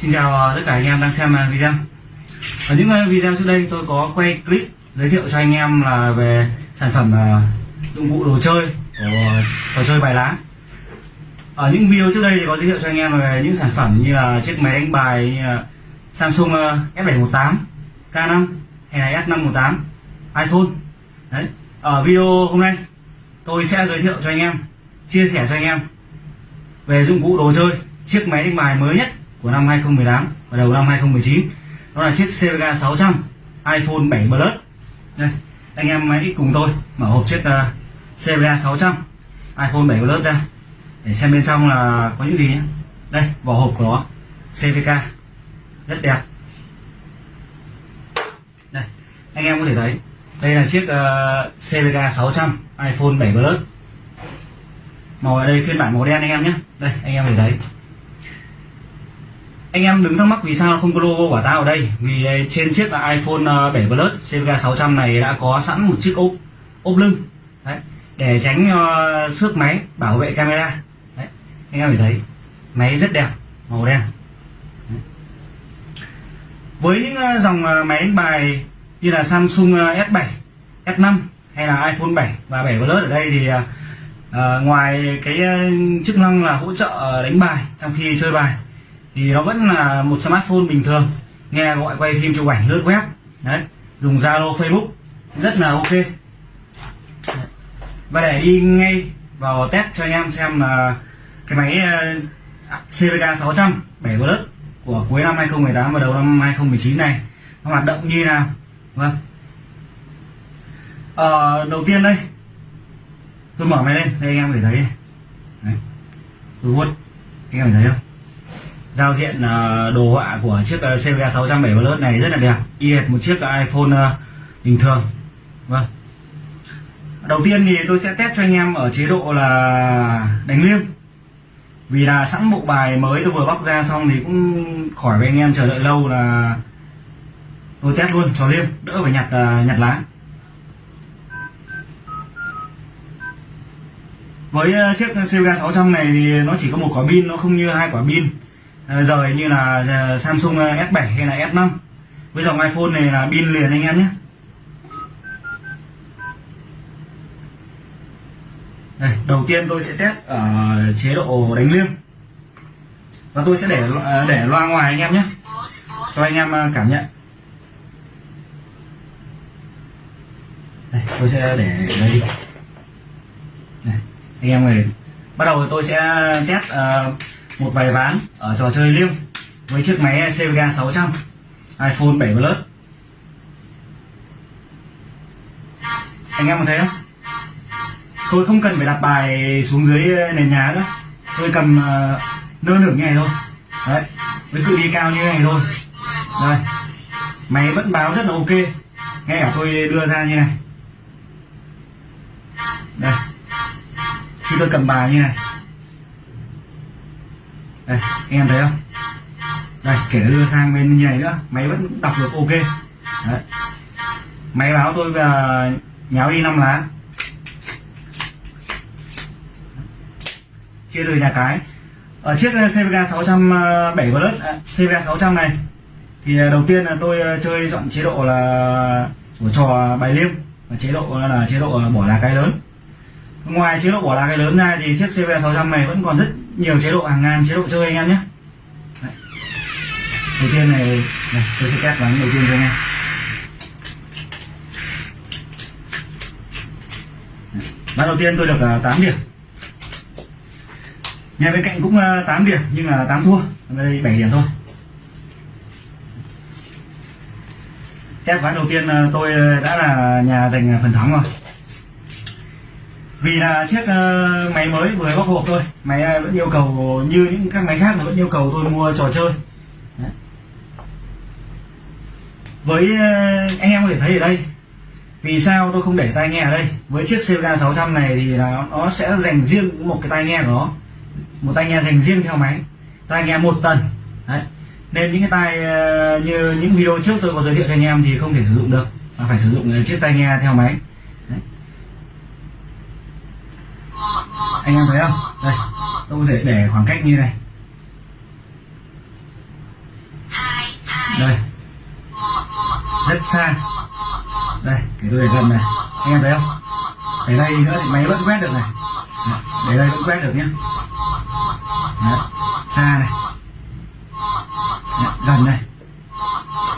Xin chào ờ, tất cả anh em đang xem ờ, video. Ở những ờ, video trước đây tôi có quay clip giới thiệu cho anh em là về sản phẩm dụng cụ đồ chơi của trò chơi bài lá. Ở những video trước đây thì có giới thiệu cho anh em về những sản phẩm như là chiếc máy đánh bài như là Samsung S718 K5 hay là S518 iPhone. Đấy. Ở video hôm nay tôi sẽ giới thiệu cho anh em, chia sẻ cho anh em về dụng cụ đồ chơi, chiếc máy đánh bài mới nhất của năm 2018 và đầu năm 2019 đó là chiếc CVK 600 iPhone 7 Plus. Đây anh em hãy cùng tôi mở hộp chiếc uh, CVK 600 iPhone 7 Plus ra để xem bên trong là có những gì nhé. Đây vỏ hộp của nó CVK rất đẹp. Đây anh em có thể thấy đây là chiếc uh, CVK 600 iPhone 7 Plus. Màu ở đây phiên bản màu đen anh em nhé. Đây anh em có thể thấy anh em đừng thắc mắc vì sao không có logo của tao ở đây. Vì ờ, trên chiếc là iPhone ờ, 7 Plus CVK 600 này đã có sẵn một chiếc ốp ốp lưng. Đấy, để tránh uh, xước máy bảo vệ camera. Đấy, anh em có thấy máy rất đẹp màu đen. Đấy. với những uh, dòng uh, máy đánh bài như là Samsung S7 S5 hay là iPhone 7 và 7 Plus ở đây thì uh, ngoài cái chức năng là hỗ trợ đánh bài trong khi chơi bài thì nó vẫn là một smartphone bình thường nghe gọi quay phim chụp ảnh lướt web. Đấy dùng zalo facebook rất là ok. Và để đi ngay vào test cho anh em xem là cái máy CVK 600 7 Plus của cuối năm 2018 và đầu năm 2019 này nó hoạt động như nào? Vâng. Ờ, đầu tiên đây tôi mở máy lên đây anh em có thể thấy. Này. Đấy. tôi vuốt anh em thấy không? Giao diện uh, đồ họa của chiếc uh, CVK 607 Plus này rất là đẹp. Y hệt một chiếc ờ, iPhone uh, bình thường. Vâng. Đầu tiên thì tôi sẽ test cho anh em ở chế độ là đánh liêng. Vì là sẵn bộ bài mới tôi vừa bóc ra xong thì cũng khỏi với anh em chờ đợi lâu là tôi test luôn cho liêng đỡ phải nhặt uh, nhặt lá. Với chiếc CVK 600 này thì nó chỉ có một quả pin nó không như hai quả pin rời như là ờ, Samsung ờ, S7 hay là S5 với dòng iPhone này là pin liền anh em nhé. Đây, đầu tiên tôi sẽ test ở chế độ đánh liêng. Và tôi sẽ để để loa ngoài anh em nhé. Cho anh em cảm nhận. Đây, tôi sẽ để đây. Đi đây, anh em này bắt đầu tôi sẽ test uh, một bài ván ở trò chơi liêu với chiếc máy CVK 600 iPhone 7 Plus. Anh em có thấy không? Tôi không cần phải đặt bài xuống dưới nền nhà nữa. Tôi cầm uh, nơ nửa như này thôi. Đấy với cự ly cao như này thôi. Đây máy vẫn báo rất là ok. Nghe cả tôi đưa ra như này. Đây khi tôi cầm bài như này đây, em thấy không? Đây, kể đưa sang bên như này nữa máy vẫn đọc được, ok. Đấy. máy báo tôi là nháo đi năm lá. Chia đôi nhà cái. Ở chiếc CVK 607 Plus CVK 600 này. Thì à, đầu tiên là tôi à, chơi chọn chế độ là của trò bài liêu và chế độ là chế độ à, bỏ lá cái lớn. Ngoài chế độ bỏ lá cái lớn ra thì chiếc CVK 600 này vẫn còn rất nhiều chế độ hàng ngàn chế độ chơi anh em nhé. Đấy. đầu tiên này, này tôi sẽ test ván đầu tiên cho anh em. Ván đầu tiên tôi được à, uh, 8 điểm. Nhà bên cạnh cũng à, uh, 8 điểm nhưng là 8 thua. Đây 7 điểm thôi. Test ván đầu tiên uh, tôi đã là nhà giành phần thắng rồi vì là chiếc uh, máy mới vừa bóc hộp thôi. Máy uh, vẫn yêu cầu như những các máy khác nó vẫn yêu cầu tôi mua trò chơi. Đấy. với uh, anh em có thể thấy ở đây vì sao tôi không để tai nghe ở đây? Với chiếc CVK 600 này thì là nó sẽ dành riêng một cái tai nghe của nó. Một tai nghe dành riêng theo máy. Tai nghe một tầng Đấy. nên những cái tai uh, như những video trước tôi có giới thiệu cho anh em thì không thể sử dụng được. Mà phải sử dụng chiếc tai nghe theo máy. Anh em thấy không? Đây tôi có thể để khoảng cách như này. Đây. Rất xa. Đây cái để gần này. Anh em thấy không? Để đây nữa thì máy vẫn quét được này. Để đây vẫn quét được nhé Đấy, xa này. Đấy, gần này.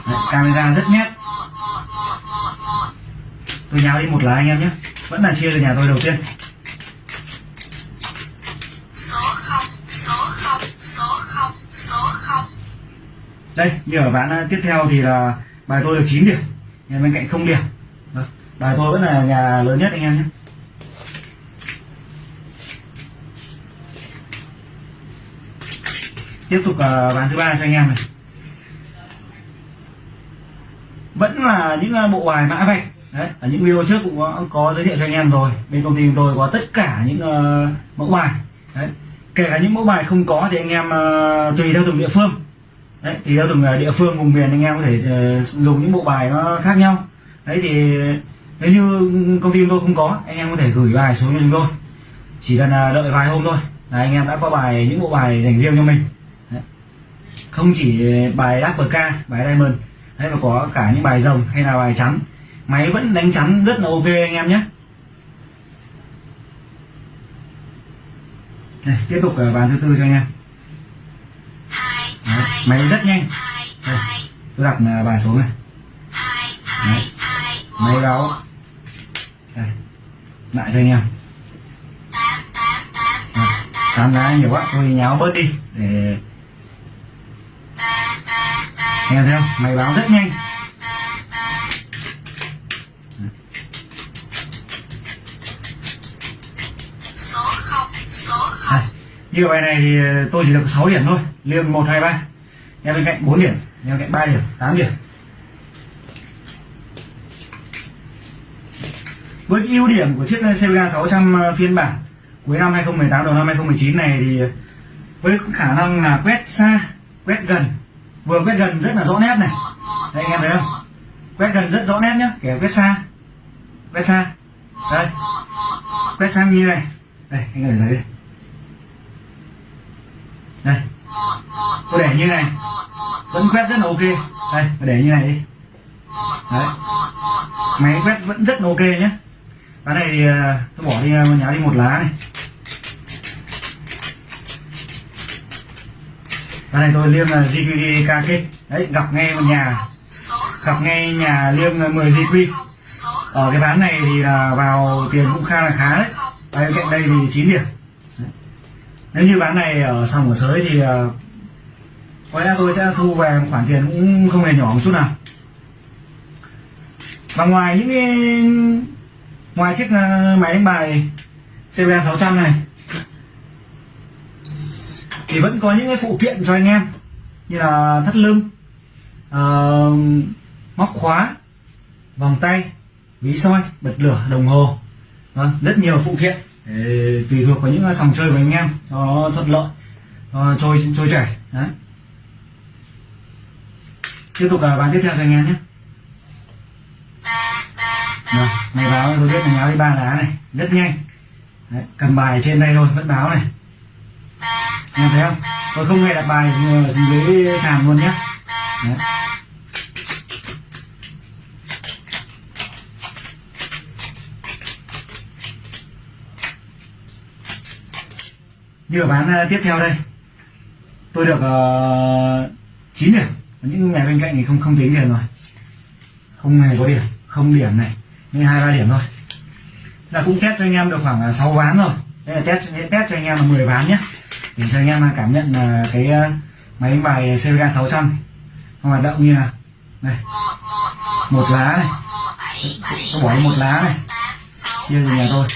Đấy, camera rất nét tôi nháo đi một lá anh em nhé vẫn là chia từ nhà tôi đầu tiên. Đây như ở ván tiếp theo thì là bài tôi được 9 điểm. Nhà bên cạnh không điểm. Đó. bài tôi vẫn là nhà lớn nhất anh em nhé. Tiếp tục à, ván thứ ba cho anh em này. Vẫn là những à, bộ bài mã vạch. Đấy ở những video trước cũng có, có giới thiệu cho anh em rồi. Bên công ty chúng tôi có tất cả những uh, mẫu bài. Đấy kể cả những mẫu bài không có thì anh em uh, tùy theo từng địa phương đấy thì theo từng ờ, địa phương vùng miền anh em có thể ờ, dùng những bộ bài nó khác nhau. Đấy thì nếu như công ty tôi không có anh em có thể gửi bài xuống cho chúng tôi. Chỉ cần ờ, đợi vài hôm thôi là anh em đã có bài những bộ bài dành riêng cho mình. Đấy. không chỉ bài Double ca bài Diamond đấy mà có cả những bài rồng hay là bài trắng. Máy vẫn đánh trắng rất là ok anh em nhé. Đây, tiếp tục ở bàn thứ tư cho anh em. Đấy, máy rất nhanh. Đây, tôi đặt à, bài xuống này. Đấy. máy báo đây lại cho anh em. Tám lá nhiều quá tôi nháo bớt đi để anh em thấy không? Máy báo rất nhanh số không số không Đây, như bài này thì ờ, tôi chỉ được 6 điểm thôi. Liêng 1, 2, 3 em bên cạnh 4 điểm em bên cạnh 3 điểm 8 điểm. Với cái ưu điểm của chiếc CVK 600 ờ, phiên bản cuối năm 2018 đầu năm 2019 này thì ờ, với khả năng là quét xa quét gần. Vừa quét gần rất là rõ nét này. Đây anh em thấy không? Quét gần rất rõ nét nhá. Kể quét xa. Quét xa. Đây. Quét sang như này. Đây anh em thấy. đây đây tôi để như này. Vẫn quét rất là ok. Đây, tôi để như này đi. Đấy. Máy quét vẫn rất là ok nhé. Cái này thì à, tôi bỏ đi à, nhá đi một lá này. Cái này tôi liêm là GQD KK đấy, gặp ngay một nhà. Gặp ngay nhà liêm à, 10 GQ ở cái ván này thì là vào tiền cũng khá là khá đấy. Đây cạnh đây thì 9 điểm nếu như bán này ở sòng ở sới thì ờ, có lẽ tôi sẽ thu về một khoản tiền cũng không hề nhỏ một chút nào. Và ngoài những cái ngoài chiếc ờ, máy đánh bài CBA 600 này thì vẫn có những cái phụ kiện cho anh em như là thắt lưng uh, móc khóa vòng tay ví soi bật lửa đồng hồ Vâng, rất nhiều phụ kiện tùy thuộc vào những sòng chơi của anh em cho nó thuận lợi cho trôi trôi chảy đấy. Tiếp tục là bàn tiếp theo cho anh em nhé. Vâng, Rồi này báo tôi biết này báo đi ba lá này rất nhanh. Đấy, cầm bài trên đây thôi vẫn báo này. Anh em thấy không? Tôi không nghe đặt bài dưới sàn luôn nhé. Đấy. Như ở bán ờ, tiếp theo đây. Tôi được ờ, uh, 9 điểm. Những nhà bên cạnh thì không không tính điểm rồi. Không hề có điểm không điểm này. Nhưng hai ba điểm thôi. Là cũng test cho anh em được khoảng ờ, 6 ván rồi. Đây là test test cho anh em là 10 ván nhé. Để cho anh em cảm nhận là cái máy đánh bài CVK 600 nó hoạt động như là đây. Một lá này. Tôi bỏ đi một lá này. Chia từ nhà tôi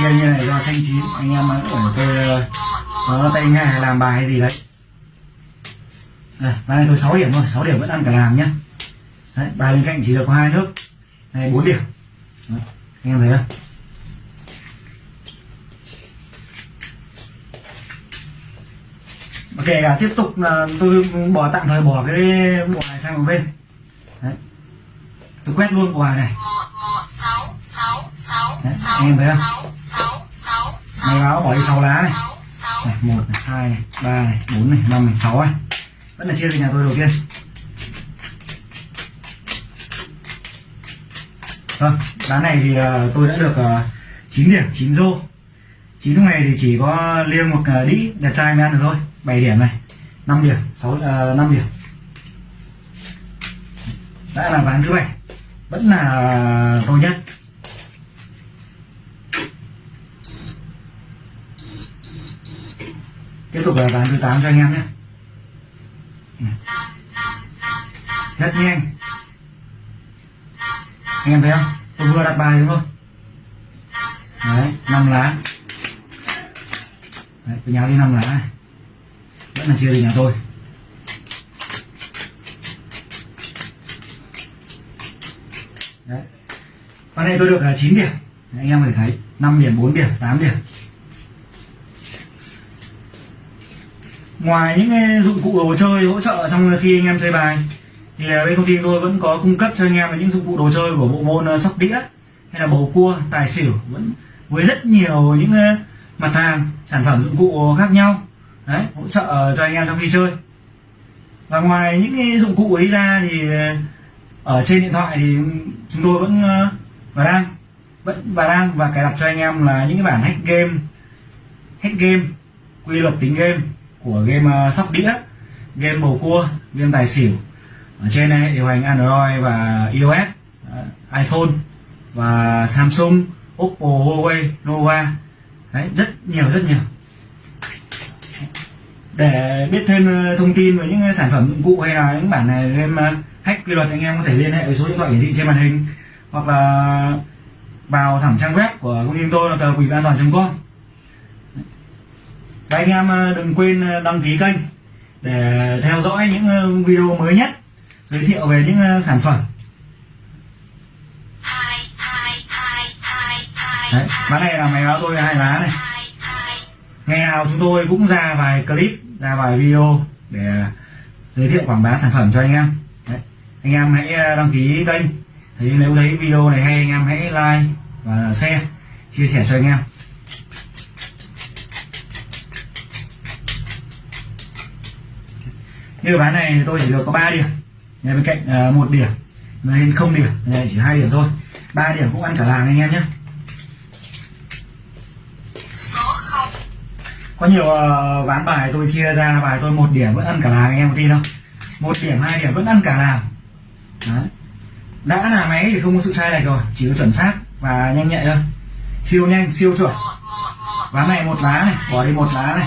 chia như này do xanh chín anh em ở uh, có tay nghề làm bài hay gì đấy. Đây, bài này tôi 6 điểm thôi 6 điểm vẫn ăn cả làng nhá. Đấy, bài bên cạnh chỉ được có hai nước. Này 4 điểm. Đấy, anh em thấy không? Kể cả tiếp tục là tôi bỏ tạm thời bỏ cái bộ này sang một bên. Đấy. tôi quét luôn bộ bài này. Sáu sáu sáu Đấy, sáu anh em thấy không? Sáu sáu báo bỏ đi 6 lá này. Này, 1 này, 2 này, 3 này, 4 này, 5 này, 6 này vẫn là chia về nhà tôi đầu tiên. Vâng lá này thì ờ, tôi đã được ờ, uh, 9 điểm 9 rô. 9 lúc này thì chỉ có liêng một uh, đĩ đẹp trai mới ăn được thôi. 7 điểm này 5 điểm 6 uh, 5 điểm. Đã là ván thứ bảy. Vẫn là ờ, tôi nhất. Tiếp tục là ván thứ 8 cho anh em nhé. Rất nhanh. Anh em thấy không? Tôi vừa đặt bài đúng không? Đấy năm lá. Đấy tôi nháo đi năm lá này. Vẫn là chia từ nhà tôi. Đấy. Con này tôi được là 9 điểm. Đấy, anh em có thể thấy 5 điểm 4 điểm 8 điểm. Ngoài những cái dụng cụ đồ chơi hỗ trợ trong khi anh em chơi bài, thì bên công ty tôi vẫn có cung cấp cho anh em những dụng cụ đồ chơi của bộ môn sóc đĩa hay là bầu cua, tài xỉu, vẫn với rất nhiều những mặt hàng, sản phẩm dụng cụ khác nhau. Đấy, hỗ trợ cho anh em trong khi chơi. Và ngoài những cái dụng cụ ấy ra thì ờ, ở trên điện thoại thì chúng tôi vẫn và đang, vẫn và đang và cài đặt cho anh em là những cái bản hack game hack game, quy luật tính game của game ờ, sóc đĩa, game bầu cua, game tài xỉu. Ở trên này điều hành Android và iOS ờ, iPhone và Samsung, Oppo, Huawei, Nova. Đấy, rất nhiều rất nhiều. Để biết thêm ờ, thông tin về những sản phẩm dụng cụ hay là những bản này game hack quy luật anh em có thể liên hệ với số điện thoại hiển thị trên màn hình hoặc là vào thẳng trang web của công ty tôi là tờ quỷ an toàn com và anh em ờ, đừng quên ờ, đăng ký kênh để theo dõi những ờ, video mới nhất, giới thiệu về những sản phẩm. Đấy ván này là máy báo tôi hai lá này. Ngày nào chúng tôi cũng ra vài clip, ra vài video để giới thiệu quảng bá sản phẩm cho anh em. Đấy. anh em hãy đăng ký kênh. Thấy, nếu thấy video này hay, anh em hãy like và share, chia sẻ cho anh em. Như ván này thì tôi chỉ được có 3 điểm. Nhà bên cạnh ờ, một điểm. Nên không điểm này chỉ hai điểm thôi. Ba điểm cũng ăn cả làng anh em nhé. Có nhiều uh, ván bài tôi chia ra bài tôi một điểm vẫn ăn cả làng anh em có tin không? Một điểm hai điểm vẫn ăn cả làng. Đấy. đã là máy thì không có sự sai lệch rồi chỉ có chuẩn xác và nhanh nhạy thôi. Siêu nhanh siêu chuẩn. Ván này một lá này bỏ đi một lá này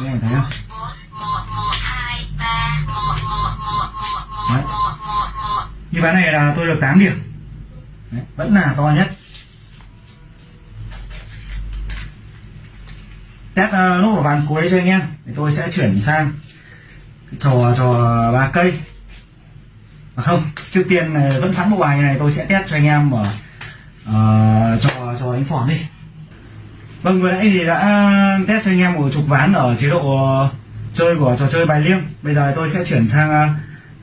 một một một Đấy. một một một một như ván này là tôi được 8 điểm. Đấy, vẫn là to nhất. Test uh, lúc ở ván cuối cho anh em thì tôi sẽ chuyển sang trò trò ba cây. Mà không trước tiên ờ, vẫn sẵn bộ bài này tôi sẽ test cho anh em ở uh, ờ, trò trò đánh phỏng đi vâng vừa nãy thì đã test cho anh em một chục ván ở chế độ ờ, chơi của trò chơi bài liêng. Bây giờ tôi sẽ chuyển sang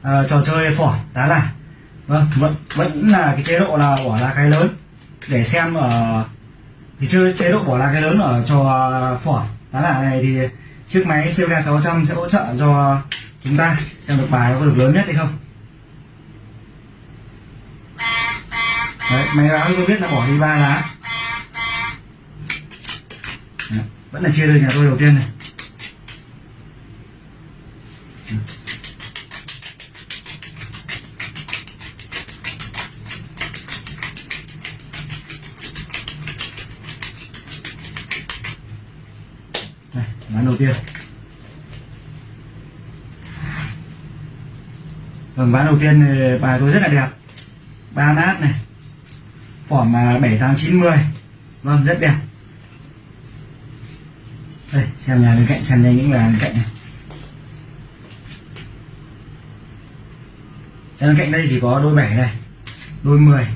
uh, trò chơi phỏ tá là vâng vẫn vẫn là cái chế độ là bỏ lá cái lớn. Để xem ở thì chơi chế độ bỏ lá cái lớn ở trò phỏ tá là này thì chiếc máy CVK 600 sẽ hỗ trợ cho chúng ta xem được bài nó có được lớn nhất hay không. Đấy, máy báo tôi biết là bỏ đi ba lá ba ba Đấy, vẫn là chia từ nhà tôi đầu tiên này. Đây, ván đầu tiên. Vâng, ván đầu tiên thì bài tôi rất là đẹp. Ba nát này. Phỏm à, bảy tám chín mười. Vâng rất đẹp đây, xem nhà bên cạnh, xem đây những nhà bên cạnh này. Bên cạnh đây chỉ có đôi bảy này, đôi mười.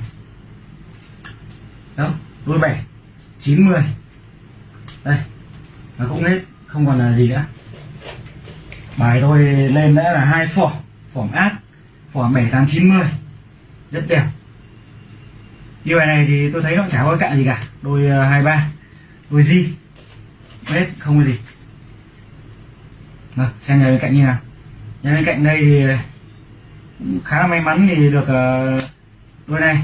Đó, đôi bảy, chín mười. Đây, nó cũng hết, không còn là gì nữa. Bài tôi lên đã là hai phỏ phỏm áp phỏm bảy, tám, chín mươi rất đẹp. Như bài này thì tôi thấy nó chả có cạn gì cả. Đôi ờ, hai, ba, đôi di hết, không có gì. Vâng xem nhà bên cạnh như nào. Nhà bên cạnh đây thì cũng khá là may mắn thì được ờ, đôi này.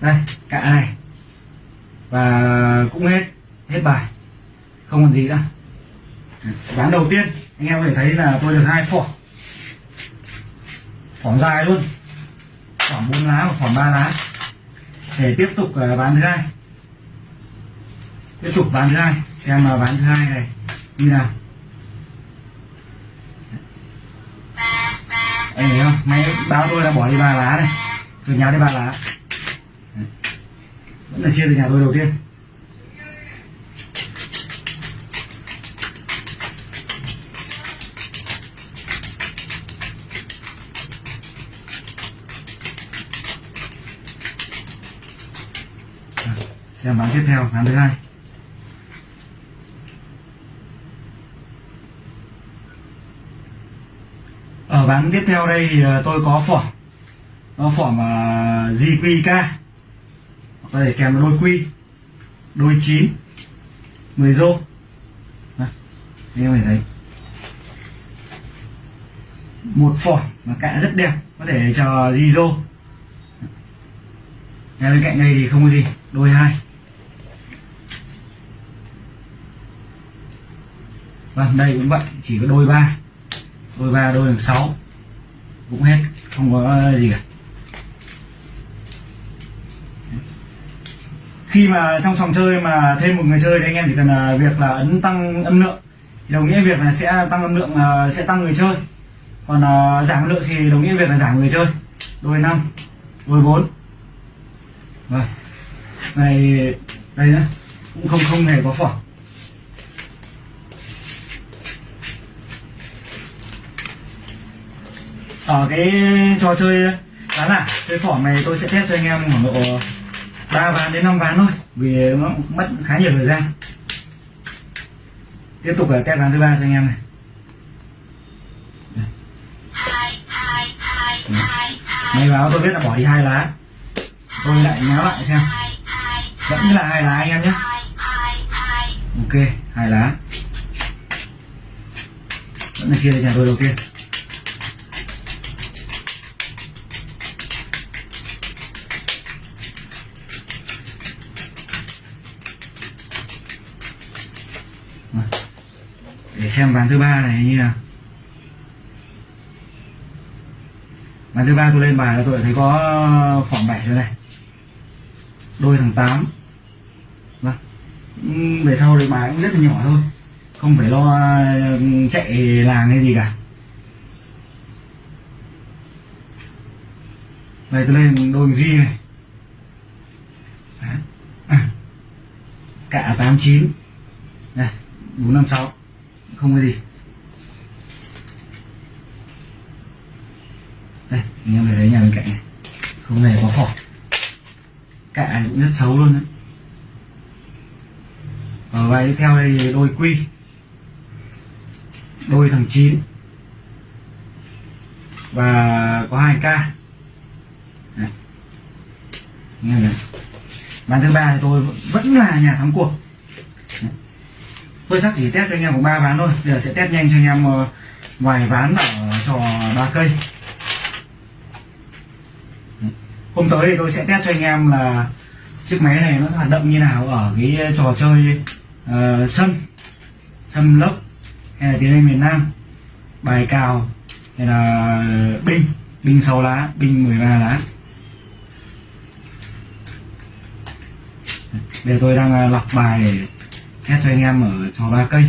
Đây cạ này và cũng hết hết bài. Không còn gì nữa. Ván đầu tiên, anh em có thể thấy là tôi được hai phỏ phỏng dài luôn. Khoảng bốn lá và phỏng ba lá. Để tiếp tục ờ, ván thứ hai tiếp tục ván thứ hai. Xem mà ván thứ hai này. Như nào? Anh thấy không? Máy báo tôi là bỏ đi ba lá này từ nhà đi ba lá. Đấy. vẫn là chia từ nhà tôi đầu tiên. Xem bán tiếp theo, bán thứ hai. Vâng, ở ván tiếp theo đây thì ờ, tôi có phỏng. Nó phỏng uh, GQK có thể kèm đôi quy đôi chín 10 rô. Anh em thấy. Một phỏng mà cạ rất đẹp có thể chờ di rô. Nhà bên cạnh đây thì không có gì đôi hai. Vâng đây cũng vậy chỉ có đôi ba đôi ba đôi hàng sáu. Cũng hết, không có gì cả. Khi mà trong phòng chơi mà thêm một người chơi thì anh em chỉ cần là việc là ấn tăng âm lượng. Thì đồng nghĩa việc là sẽ tăng âm lượng là sẽ tăng người chơi. Còn à, giảm âm lượng thì đồng nghĩa việc là giảm người chơi. Đôi năm, đôi bốn. Rồi. Này, đây nữa cũng không không hề có phỏng ở cái trò chơi đó là chơi phỏng này tôi sẽ test cho anh em khoảng độ ba ván đến năm ván thôi, vì nó mất khá nhiều thời gian. Tiếp tục là test ván thứ ba cho anh em này. Hai máy báo tôi biết là bỏ đi hai lá. Tôi lại nhá lại xem. Vẫn là hai lá anh em nhé ok, hai lá. Vẫn là chia cho nhà tôi đầu tiên xem ván thứ ba này như nào. Ván thứ ba tôi lên bài là tôi thấy có phỏng bảy rồi này. Đôi thằng tám. Vâng. Về sau thì bài cũng rất là nhỏ thôi. Không phải lo chạy làng hay gì cả. Đây, tôi lên đôi di này. Cả tám chín. Này bốn năm sáu không có gì. Đây, anh em thấy nhà bên cạnh này. Không hề có phỏ. Cả cũng rất xấu luôn đấy ở bài tiếp theo đây đôi quy. Đôi thằng chín. Và có hai k Này. nghe này. Ván thứ ba thì tôi vẫn là nhà thắng cuộc tôi chắc chỉ test cho anh em có ba ván thôi. Bây giờ sẽ test nhanh cho anh em ờ, vài ván ở trò ba cây. Hôm tới thì tôi sẽ test cho anh em là chiếc máy này nó hoạt động như nào ở cái trò chơi ờ, uh, sâm sâm lốc hay là tiếng Anh miền Nam. Bài cào hay là binh binh 6 lá binh 13 lá. Bây giờ tôi đang ờ, lọc bài để test cho anh em ở trò ba cây.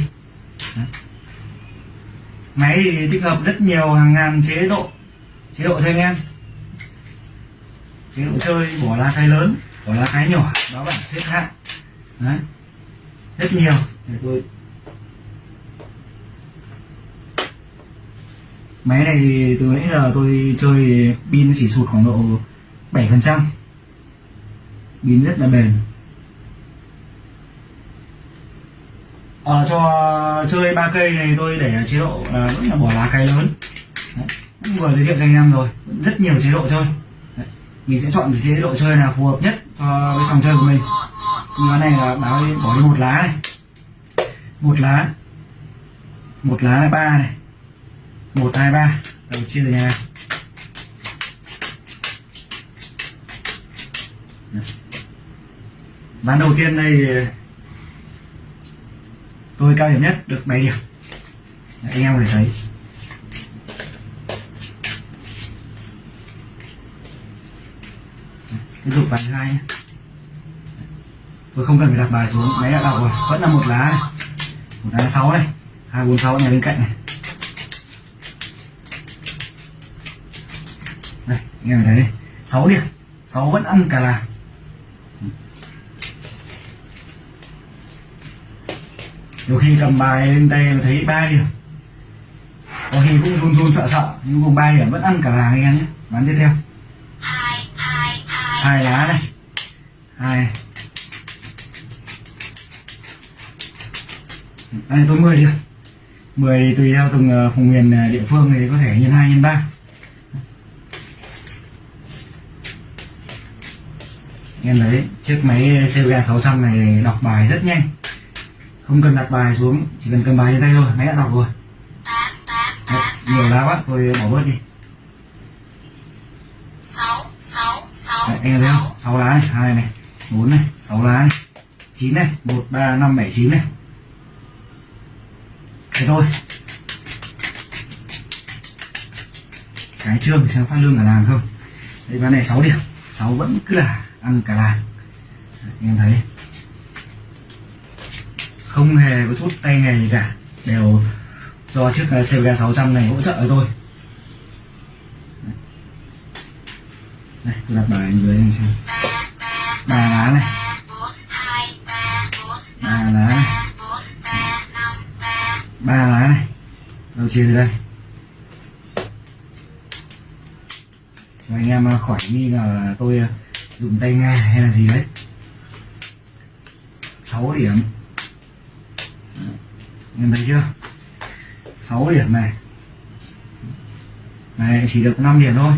Đấy. máy thì tích hợp rất nhiều hàng ngàn chế độ chế độ cho anh em. Chế độ chơi, bỏ lá cái lớn, bỏ lá cái nhỏ, đó bảng xếp hạng. Đấy. Rất nhiều. Để tôi máy này thì từ nãy giờ tôi chơi pin chỉ sụt khoảng độ 7 phần trăm. Pin rất là bền. Ở cho chơi ba cây này tôi để chế độ là vẫn là bỏ lá cái lớn. Đấy. cũng vừa giới thiệu cho anh em rồi rất nhiều chế độ chơi. Đấy. mình sẽ chọn chế độ chơi nào phù hợp nhất cho cái sòng chơi của mình. Cái này là báo đi, bỏ đi một lá này. Một lá. Một lá là ba này. Một hai ba. Đầu chia từ nhà. Ván đầu tiên đây tôi cao điểm nhất, được 7 điểm. Anh em có thể thấy. Tiếp tục bài thứ hai tôi không cần phải đặt bài xuống. Máy đã đọc rồi. Vẫn là một lá này. Một lá sáu này hai, bốn, sáu này bên cạnh này. Đây, anh em thấy. Đây sáu điểm. Sáu vẫn ăn cả là nhiều khi cầm bài lên tay mà thấy ba điểm. Có khi cũng run run sợ sợ, nhưng cùng ba điểm vẫn ăn cả làng anh em nhé. Bán tiếp theo. Hai lá này hai. Đây, tôi 10 đi 10 tùy theo từng ờ, vùng miền ờ, địa phương thì có thể nhân 2 nhân 3 em thấy chiếc máy CVA 600 này đọc bài rất nhanh không cần đặt bài xuống chỉ cần cầm bài trên tay thôi máy đã đọc rồi. Tám Đấy, nhiều lá quá tôi bỏ bớt đi. Sáu sáu sáu Đấy, em thấy không? Sáu lá này hai này bốn này sáu lá này chín này 1, 3, 5, 7, 9 này. Thế thôi. Cái trương thì xem phát lương cả làng không? Đây ván này 6 điểm 6 vẫn cứ là ăn cả làng. Em thấy không hề có chút tay nghề gì cả. Đều do chiếc CVK 600 này hỗ trợ cho tôi đây tôi đặt bài dưới này xem. Ba lá này. Ba lá này. Ba lá này. Đầu chia từ đây? Rồi anh em à, khỏi nghi ngờ là tôi à, dùng tay nghe hay là gì đấy. 6 điểm em thấy chưa? 6 điểm này. Này chỉ được 5 điểm thôi.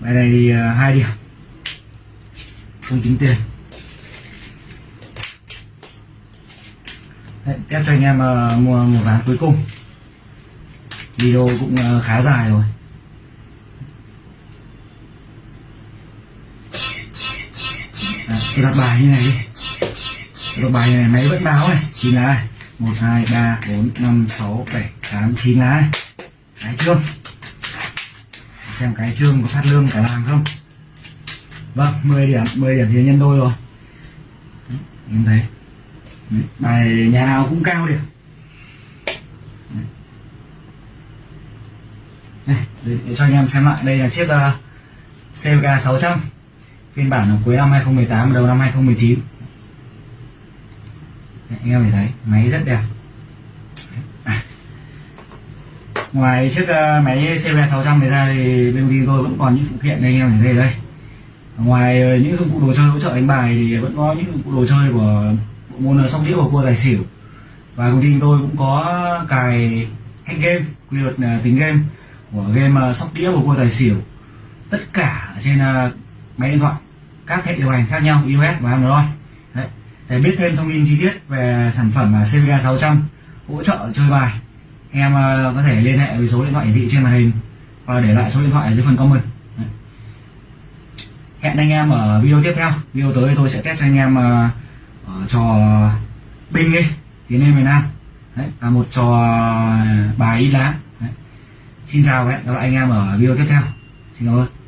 Bài này thì ờ, hai điểm. Không tính tiền. Đấy, test cho anh em uh, mua một ván cuối cùng. Video cũng uh, khá dài rồi. À, tôi đặt bài như này đi. Tôi đặt bài như này máy vẫn báo này chỉ là này một hai ba bốn năm sáu bảy tám chín lá. Cái trương xem cái trương có phát lương cả làng không? Vâng 10 điểm 10 điểm thì nhân đôi rồi. Đấy, em thấy. Đấy, bài nhà nào cũng cao điểm. Đấy. Đây, để, để cho anh em xem lại. Đây là chiếc uh, CVK 600 phiên bản cuối năm 2018 đầu năm 2019 anh em thấy máy rất đẹp. À. ngoài chiếc uh, máy CV 600 này ra thì bên công ty tôi vẫn còn những phụ kiện đây anh em thấy đây ngoài uh, những dụng cụ đồ chơi hỗ trợ đánh bài thì vẫn có những dụng cụ đồ chơi của bộ môn ờ, sóc đĩa và cua tài xỉu. Và công ty tôi cũng có cài hack game quy luật uh, tính game của game ờ, sóc đĩa và cua tài xỉu. Tất cả trên máy điện thoại các hệ điều hành khác nhau iOS và Android để biết thêm thông tin chi tiết về sản phẩm à, CVK 600 hỗ trợ chơi bài, em à, có thể liên hệ với số điện thoại hiển thị trên màn hình và để lại số điện thoại ở dưới phần comment. Hẹn anh em ở video tiếp theo. Video tới tôi sẽ test cho anh em à, ở trò binh đi tiến lên miền nam. Đấy và một trò bài ít lá. Đấy. xin chào và hẹn gặp lại anh em ở video tiếp theo. Xin cảm ơn.